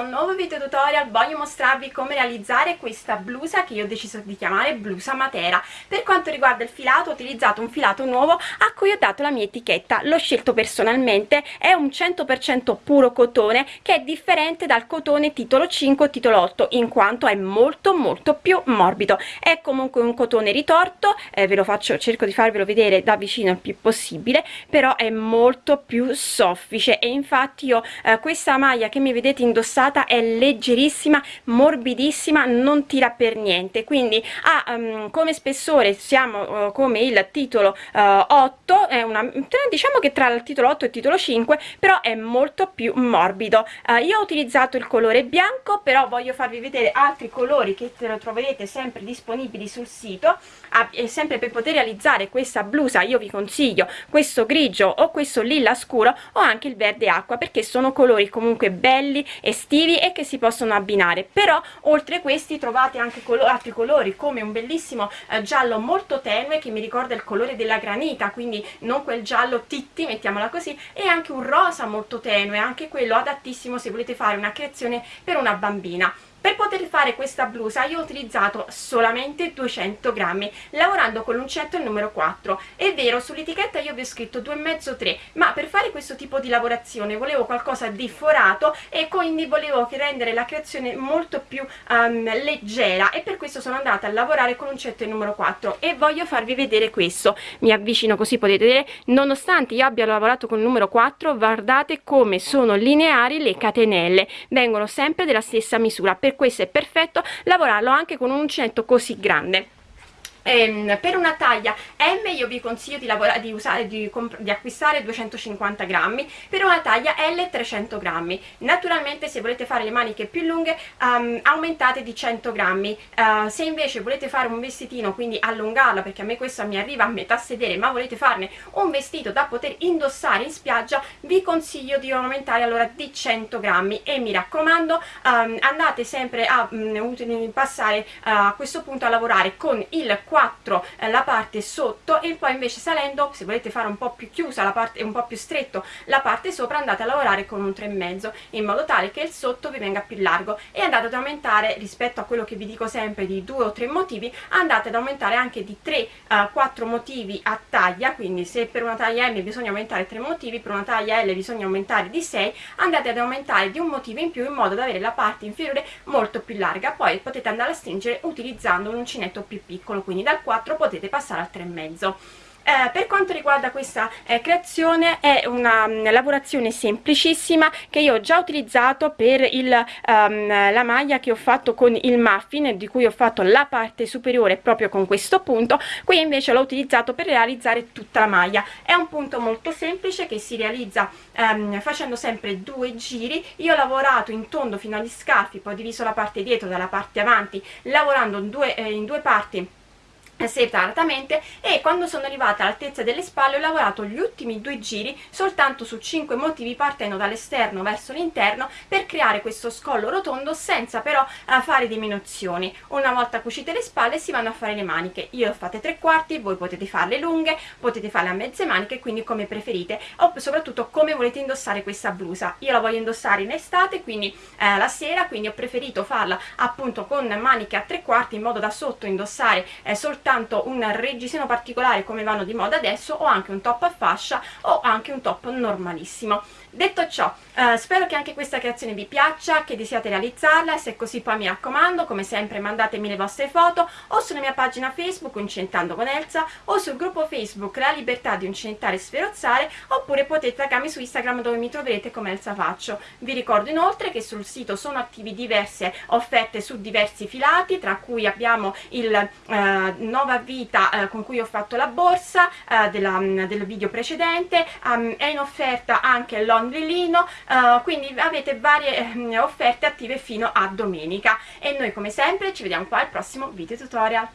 questo nuovo video tutorial voglio mostrarvi come realizzare questa blusa che io ho deciso di chiamare blusa matera. Per quanto riguarda il filato ho utilizzato un filato nuovo a cui ho dato la mia etichetta. L'ho scelto personalmente è un 100% puro cotone che è differente dal cotone titolo 5 o titolo 8 in quanto è molto molto più morbido. È comunque un cotone ritorto eh, ve lo faccio cerco di farvelo vedere da vicino il più possibile però è molto più soffice. E infatti io eh, questa maglia che mi vedete indossata è leggerissima morbidissima non tira per niente. Quindi ha um, come spessore siamo uh, come il titolo uh, 8 è una diciamo che tra il titolo 8 e il titolo 5 però è molto più morbido. Uh, io ho utilizzato il colore bianco però voglio farvi vedere altri colori che troverete sempre disponibili sul sito. E sempre per poter realizzare questa blusa io vi consiglio questo grigio o questo lilla scuro o anche il verde acqua perché sono colori comunque belli estivi e che si possono abbinare. Però oltre questi trovate anche colo altri colori come un bellissimo eh, giallo molto tenue che mi ricorda il colore della granita quindi non quel giallo titti mettiamola così e anche un rosa molto tenue anche quello adattissimo se volete fare una creazione per una bambina per poter fare questa blusa io ho utilizzato solamente 200 grammi lavorando con l'uncetto il numero 4 è vero sull'etichetta io vi ho scritto 2,5-3 ma per fare questo tipo di lavorazione volevo qualcosa di forato e quindi volevo rendere la creazione molto più um, leggera e per questo sono andata a lavorare con l'uncetto il numero 4 e voglio farvi vedere questo. Mi avvicino così potete vedere nonostante io abbia lavorato con il numero 4 guardate come sono lineari le catenelle. Vengono sempre della stessa misura. Per per questo è perfetto lavorarlo anche con un uncinetto così grande ehm, per una taglia M io vi consiglio di, di, usare, di, di, acquistare 250 grammi per una taglia L 300 grammi. Naturalmente se volete fare le maniche più lunghe um, aumentate di 100 grammi. Uh, se invece volete fare un vestitino quindi allungarla perché a me questo mi arriva a metà sedere ma volete farne un vestito da poter indossare in spiaggia vi consiglio di aumentare allora di 100 grammi. E mi raccomando um, andate sempre a um, passare uh, a questo punto a lavorare con il 4 eh, la parte sotto e poi invece salendo se volete fare un po' più chiusa la parte un po' più stretto la parte sopra andate a lavorare con un 3,5 in modo tale che il sotto vi venga più largo. E andate ad aumentare rispetto a quello che vi dico sempre di due o tre motivi andate ad aumentare anche di 3 uh, 4 motivi a taglia. Quindi se per una taglia M bisogna aumentare 3 motivi per una taglia L bisogna aumentare di 6 andate ad aumentare di un motivo in più in modo da avere la parte inferiore molto più larga. Poi potete andare a stringere utilizzando un uncinetto più piccolo quindi quindi dal 4 potete passare al 3,5 eh, per quanto riguarda questa eh, creazione è una um, lavorazione semplicissima che io ho già utilizzato per il, um, la maglia che ho fatto con il muffin di cui ho fatto la parte superiore proprio con questo punto. Qui invece l'ho utilizzato per realizzare tutta la maglia. È un punto molto semplice che si realizza um, facendo sempre due giri. Io ho lavorato in tondo fino agli scaffi poi ho diviso la parte dietro dalla parte avanti lavorando due, eh, in due parti separatamente e quando sono arrivata all'altezza delle spalle ho lavorato gli ultimi due giri soltanto su 5 motivi partendo dall'esterno verso l'interno per creare questo scollo rotondo senza però uh, fare diminuzioni. Una volta cucite le spalle si vanno a fare le maniche. Io ho fatte tre quarti voi potete farle lunghe potete farle a mezze maniche quindi come preferite o soprattutto come volete indossare questa blusa. Io la voglio indossare in estate quindi eh, la sera quindi ho preferito farla appunto con maniche a tre quarti in modo da sotto indossare eh, soltanto soltanto un reggiseno particolare come vanno di moda adesso o anche un top a fascia o anche un top normalissimo detto ciò eh, spero che anche questa creazione vi piaccia che desiate realizzarla se è così poi mi raccomando come sempre mandatemi le vostre foto o sulla mia pagina facebook Uncentando con Elsa o sul gruppo facebook La Libertà di Uncentare e Sferozzare oppure potete taggarmi su Instagram dove mi troverete come Elsa Faccio. Vi ricordo inoltre che sul sito sono attivi diverse offerte su diversi filati tra cui abbiamo il eh, nuova vita eh, con cui ho fatto la borsa eh, della, del video precedente um, è in offerta anche l'onlilino uh, quindi avete varie eh, offerte attive fino a domenica. E noi come sempre ci vediamo qua al prossimo video tutorial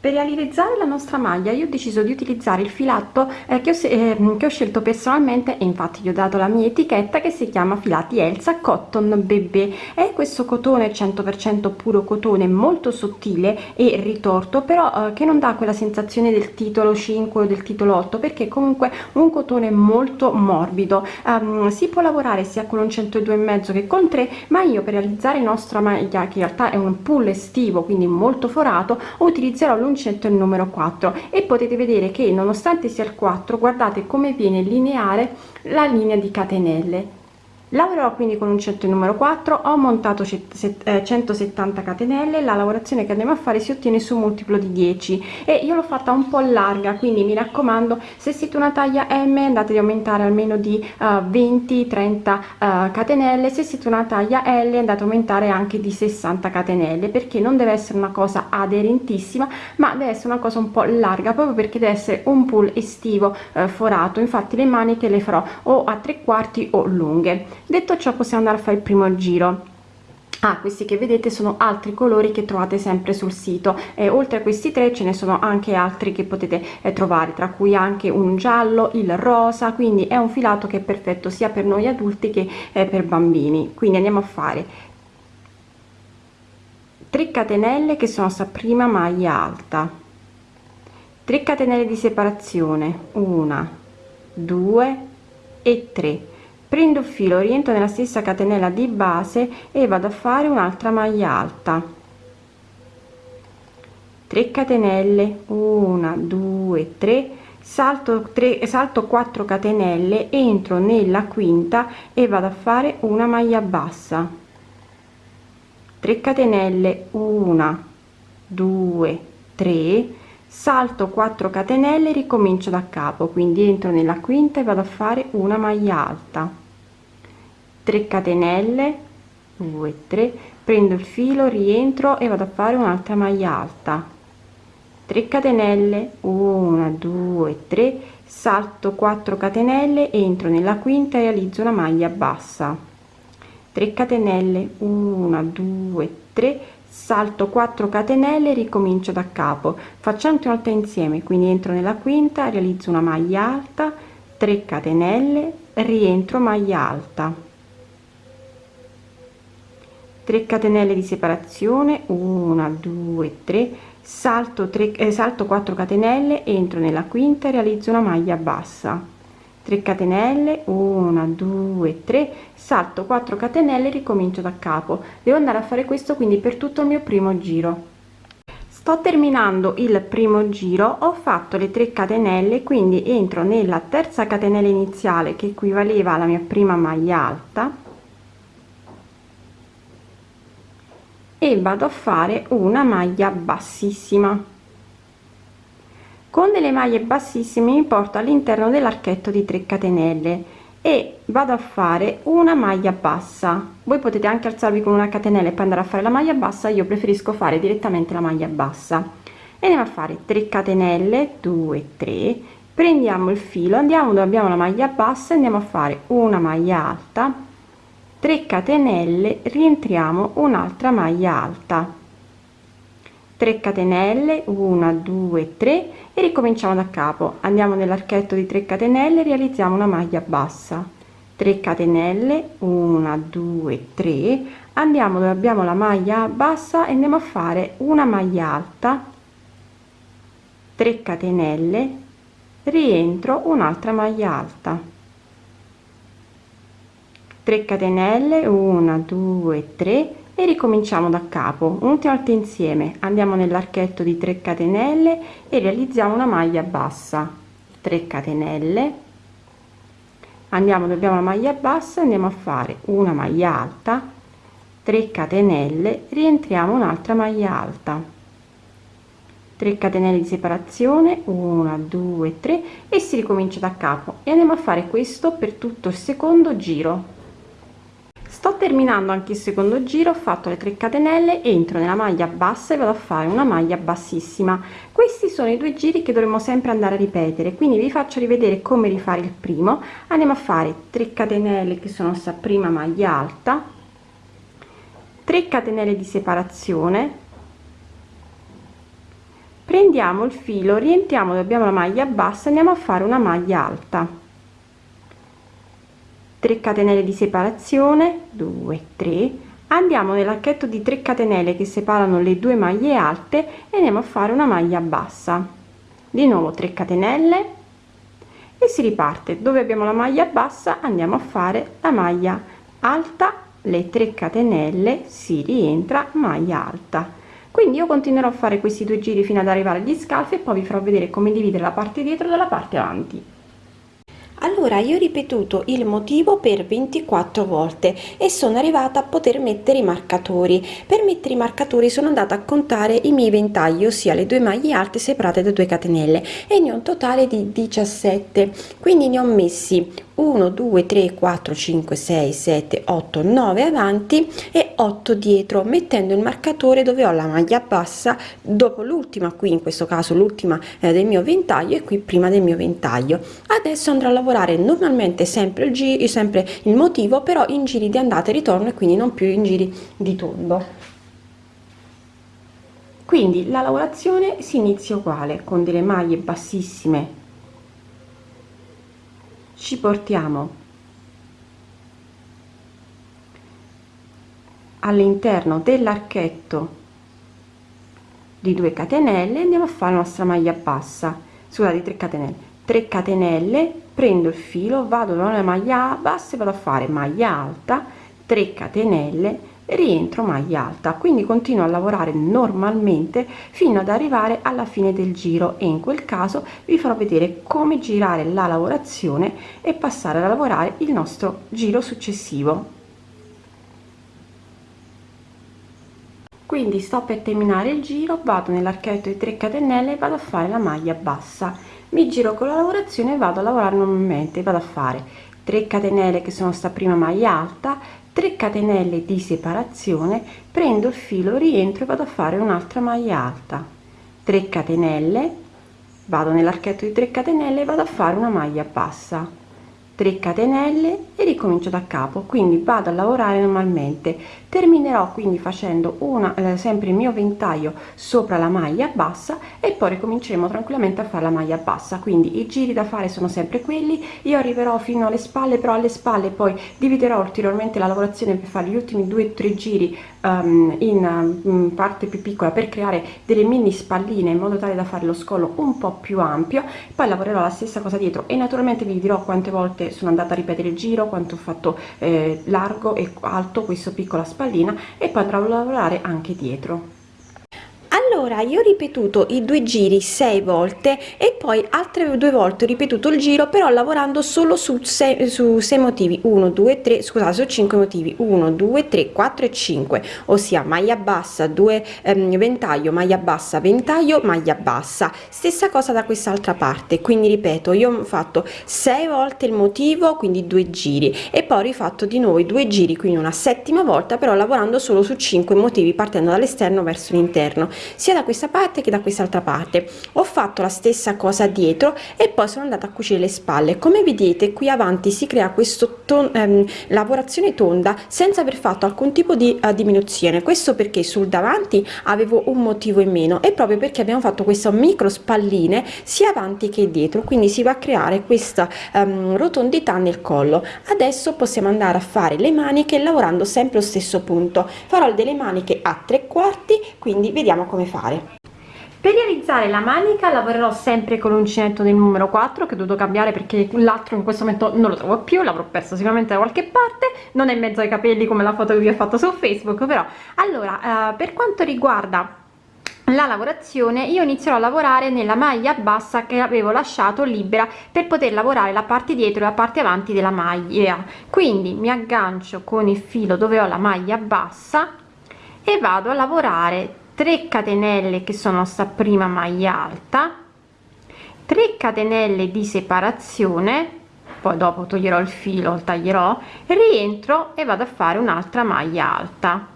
per realizzare la nostra maglia io ho deciso di utilizzare il filato eh, che, ho, eh, che, ho, scelto personalmente e infatti gli ho dato la mia etichetta che si chiama Filati Elsa Cotton Bebè. È questo cotone 100% puro cotone molto sottile e ritorto però eh, che non dà quella sensazione del titolo 5 o del titolo 8 perché comunque un cotone molto morbido. Um, si può lavorare sia con un 102,5 che con 3 ma io per realizzare la nostra maglia che in realtà è un pull estivo quindi molto forato utilizzerò l'1 scelto il numero 4 e potete vedere che nonostante sia il 4 guardate come viene lineare la linea di catenelle lavorerò quindi con un uncinetto numero 4 ho montato 170 eh, catenelle la lavorazione che andiamo a fare si ottiene su multiplo di 10 e io l'ho fatta un po larga quindi mi raccomando se siete una taglia m andate ad aumentare almeno di uh, 20 30 uh, catenelle se siete una taglia l andate ad aumentare anche di 60 catenelle perché non deve essere una cosa aderentissima ma deve essere una cosa un po larga proprio perché deve essere un pull estivo uh, forato infatti le maniche le farò o a tre quarti o lunghe detto ciò possiamo andare a fare il primo giro. Ah, questi che vedete sono altri colori che trovate sempre sul sito. E oltre a questi tre ce ne sono anche altri che potete eh, trovare tra cui anche un giallo il rosa quindi è un filato che è perfetto sia per noi adulti che eh, per bambini. Quindi andiamo a fare 3 catenelle che sono sta prima maglia alta. 3 catenelle di separazione. Una 2 e 3 prendo il filo rientro nella stessa catenella di base e vado a fare un'altra maglia alta. 3 catenelle 1 2 3 salto 3 salto 4 catenelle entro nella quinta e vado a fare una maglia bassa. 3 catenelle 1 2 3 salto 4 catenelle ricomincio da capo quindi entro nella quinta e vado a fare una maglia alta 3 catenelle 2 3 prendo il filo rientro e vado a fare un'altra maglia alta. 3 catenelle 1 2 3 salto 4 catenelle entro nella quinta e realizzo una maglia bassa. 3 catenelle 1 2 3 salto 4 catenelle ricomincio da capo. Facciamo una volta insieme quindi entro nella quinta realizzo una maglia alta 3 catenelle rientro maglia alta 3 catenelle di separazione 1 2 3 salto 3 eh, salto 4 catenelle entro nella quinta e realizzo una maglia bassa. 3 catenelle 1 2 3 salto 4 catenelle ricomincio da capo. Devo andare a fare questo quindi per tutto il mio primo giro. Sto terminando il primo giro ho fatto le 3 catenelle quindi entro nella terza catenella iniziale che equivaleva alla mia prima maglia alta e vado a fare una maglia bassissima. Con delle maglie bassissime mi porto all'interno dell'archetto di 3 catenelle e vado a fare una maglia bassa. Voi potete anche alzarvi con una catenella e poi andare a fare la maglia bassa io preferisco fare direttamente la maglia bassa. E andiamo a fare 3 catenelle 2 3 prendiamo il filo andiamo dove abbiamo la maglia bassa andiamo a fare una maglia alta 3 catenelle rientriamo un'altra maglia alta. 3 catenelle 1 2 3 e ricominciamo da capo. Andiamo nell'archetto di 3 catenelle realizziamo una maglia bassa. 3 catenelle 1 2 3 andiamo dove abbiamo la maglia bassa e andiamo a fare una maglia alta. 3 catenelle rientro un'altra maglia alta 3 catenelle 1 2 3 e ricominciamo da capo un'ultima volta insieme. Andiamo nell'archetto di 3 catenelle e realizziamo una maglia bassa. 3 catenelle. Andiamo dove abbiamo la maglia bassa andiamo a fare una maglia alta. 3 catenelle rientriamo un'altra maglia alta. 3 catenelle di separazione 1 2 3 e si ricomincia da capo. E andiamo a fare questo per tutto il secondo giro sto terminando anche il secondo giro ho fatto le 3 catenelle entro nella maglia bassa e vado a fare una maglia bassissima. Questi sono i due giri che dovremo sempre andare a ripetere quindi vi faccio rivedere come rifare il primo. Andiamo a fare 3 catenelle che sono sta prima maglia alta 3 catenelle di separazione. Prendiamo il filo rientriamo dove abbiamo la maglia bassa andiamo a fare una maglia alta 3 catenelle di separazione 2 3 andiamo nell'archetto di 3 catenelle che separano le due maglie alte e andiamo a fare una maglia bassa. Di nuovo 3 catenelle. E si riparte. Dove abbiamo la maglia bassa andiamo a fare la maglia alta. Le 3 catenelle si rientra maglia alta. Quindi io continuerò a fare questi due giri fino ad arrivare agli scalfi e poi vi farò vedere come dividere la parte dietro dalla parte avanti allora io ho ripetuto il motivo per 24 volte e sono arrivata a poter mettere i marcatori. Per mettere i marcatori sono andata a contare i miei ventagli ossia le due maglie alte separate da 2 catenelle e ne ho un totale di 17 quindi ne ho messi 1 2 3 4 5 6 7 8 9 avanti e 8 dietro mettendo il marcatore dove ho la maglia bassa dopo l'ultima qui in questo caso l'ultima eh, del mio ventaglio e qui prima del mio ventaglio. Adesso andrò a lavorare normalmente sempre il giro sempre il motivo però in giri di andata e ritorno e quindi non più in giri di tondo quindi la lavorazione si inizia uguale con delle maglie bassissime. Ci portiamo all'interno dell'archetto di 2 catenelle andiamo a fare la nostra maglia bassa. Scusate 3 catenelle. 3 catenelle prendo il filo vado nella maglia bassa e vado a fare maglia alta 3 catenelle rientro maglia alta. Quindi continuo a lavorare normalmente fino ad arrivare alla fine del giro e in quel caso vi farò vedere come girare la lavorazione e passare a lavorare il nostro giro successivo. Quindi sto per terminare il giro vado nell'archetto di 3 catenelle e vado a fare la maglia bassa mi giro con la lavorazione e vado a lavorare normalmente vado a fare 3 catenelle che sono sta prima maglia alta 3 catenelle di separazione prendo il filo rientro e vado a fare un'altra maglia alta. 3 catenelle vado nell'archetto di 3 catenelle e vado a fare una maglia bassa 3 catenelle e ricomincio da capo quindi vado a lavorare normalmente. Terminerò quindi facendo una eh, sempre il mio ventaglio sopra la maglia bassa e poi ricominceremo tranquillamente a fare la maglia bassa. Quindi i giri da fare sono sempre quelli. Io arriverò fino alle spalle però alle spalle poi dividerò ulteriormente la lavorazione per fare gli ultimi due o tre giri um, in um, parte più piccola per creare delle mini spalline in modo tale da fare lo scollo un po più ampio. Poi lavorerò la stessa cosa dietro e naturalmente vi dirò quante volte sono andata a ripetere il giro quanto ho fatto eh, largo e alto questo piccola spallina e poi andrò a lavorare anche dietro allora io ho ripetuto i due giri sei volte e poi altre due volte ho ripetuto il giro però lavorando solo su 6 su 6 motivi. 1 2 3 scusate su 5 motivi. 1 2 3 4 e 5 ossia maglia bassa 2 ehm, ventaglio maglia bassa ventaglio maglia bassa. Stessa cosa da quest'altra parte quindi ripeto io ho fatto 6 volte il motivo quindi due giri e poi ho rifatto di nuovo i due giri quindi una settima volta però lavorando solo su 5 motivi partendo dall'esterno verso l'interno sia da questa parte che da quest'altra parte. Ho fatto la stessa cosa dietro e poi sono andata a cucire le spalle. Come vedete qui avanti si crea questo ton, ehm, lavorazione tonda senza aver fatto alcun tipo di uh, diminuzione. Questo perché sul davanti avevo un motivo in meno e proprio perché abbiamo fatto questa micro spalline sia avanti che dietro. Quindi si va a creare questa um, rotondità nel collo. Adesso possiamo andare a fare le maniche lavorando sempre lo stesso punto. Farò delle maniche a tre quarti quindi vediamo come fare. Per realizzare la manica lavorerò sempre con l'uncinetto del numero 4 che ho dovuto cambiare perché l'altro in questo momento non lo trovo più l'avrò perso sicuramente da qualche parte non è in mezzo ai capelli come la foto che vi ho fatto su facebook però allora eh, per quanto riguarda la lavorazione io inizierò a lavorare nella maglia bassa che avevo lasciato libera per poter lavorare la parte dietro e la parte avanti della maglia. Quindi mi aggancio con il filo dove ho la maglia bassa e vado a lavorare 3 catenelle che sono sta prima maglia alta 3 catenelle di separazione poi dopo toglierò il filo taglierò rientro e vado a fare un'altra maglia alta.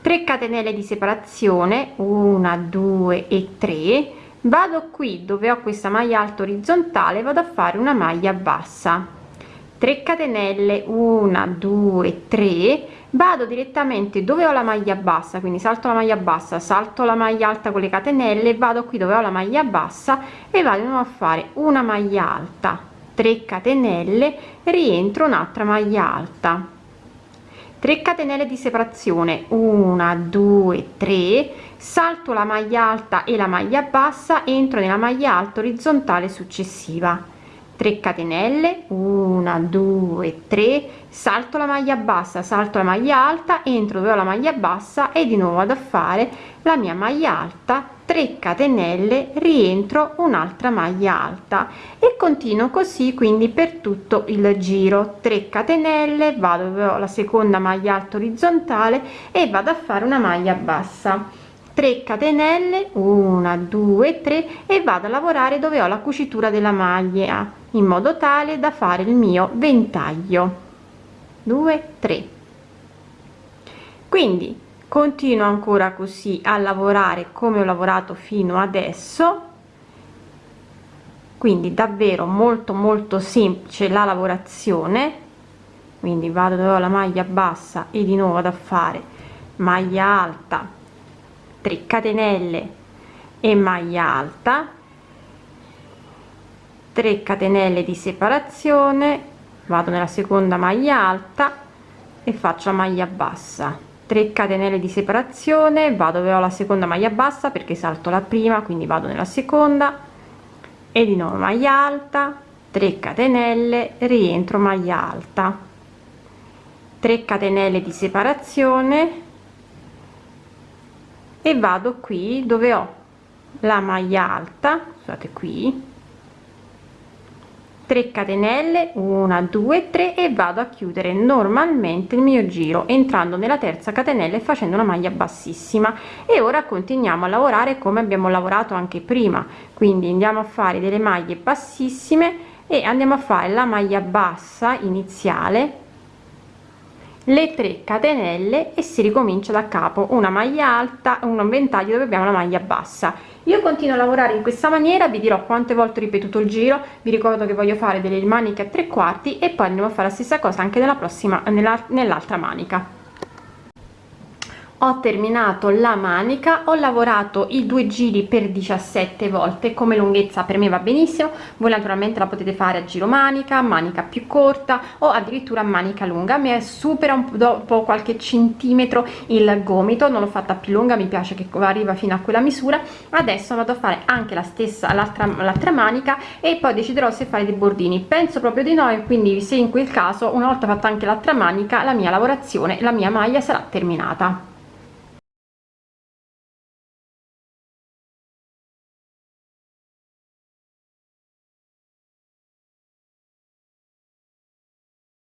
3 catenelle di separazione 1 2 e 3 vado qui dove ho questa maglia alta orizzontale vado a fare una maglia bassa 3 catenelle 1 2 3 vado direttamente dove ho la maglia bassa quindi salto la maglia bassa salto la maglia alta con le catenelle vado qui dove ho la maglia bassa e vado a fare una maglia alta 3 catenelle rientro un'altra maglia alta. 3 catenelle di separazione 1 2 3 salto la maglia alta e la maglia bassa entro nella maglia alta orizzontale successiva 3 catenelle 1 2 3 salto la maglia bassa salto la maglia alta entro dove ho la maglia bassa e di nuovo vado a fare la mia maglia alta 3 catenelle rientro un'altra maglia alta e continuo così quindi per tutto il giro. 3 catenelle vado dove ho la seconda maglia alta orizzontale e vado a fare una maglia bassa 3 catenelle 1 2 3 e vado a lavorare dove ho la cucitura della maglia in modo tale da fare il mio ventaglio. 2 3 quindi continuo ancora così a lavorare come ho lavorato fino adesso. Quindi davvero molto molto semplice la lavorazione. Quindi vado dove ho la maglia bassa e di nuovo da fare maglia alta 3 catenelle e maglia alta 3 catenelle di separazione vado nella seconda maglia alta e faccio maglia bassa. 3 catenelle di separazione vado dove ho la seconda maglia bassa perché salto la prima quindi vado nella seconda. E di nuovo maglia alta 3 catenelle rientro maglia alta. 3 catenelle di separazione e vado qui dove ho la maglia alta scusate qui 3 catenelle 1 2 3 e vado a chiudere normalmente il mio giro entrando nella terza catenella e facendo una maglia bassissima. E ora continuiamo a lavorare come abbiamo lavorato anche prima. Quindi andiamo a fare delle maglie bassissime e andiamo a fare la maglia bassa iniziale le 3 catenelle e si ricomincia da capo una maglia alta un ventaglio dove abbiamo la maglia bassa. Io continuo a lavorare in questa maniera vi dirò quante volte ho ripetuto il giro vi ricordo che voglio fare delle maniche a tre quarti e poi andiamo a fare la stessa cosa anche nella prossima nell'altra manica ho terminato la manica ho lavorato i due giri per 17 volte come lunghezza per me va benissimo voi naturalmente la potete fare a giro manica manica più corta o addirittura manica lunga mi supera un po' dopo qualche centimetro il gomito non l'ho fatta più lunga mi piace che arriva fino a quella misura. Adesso vado a fare anche la stessa l'altra l'altra manica e poi deciderò se fare dei bordini. Penso proprio di no e quindi se in quel caso una volta fatta anche l'altra manica la mia lavorazione la mia maglia sarà terminata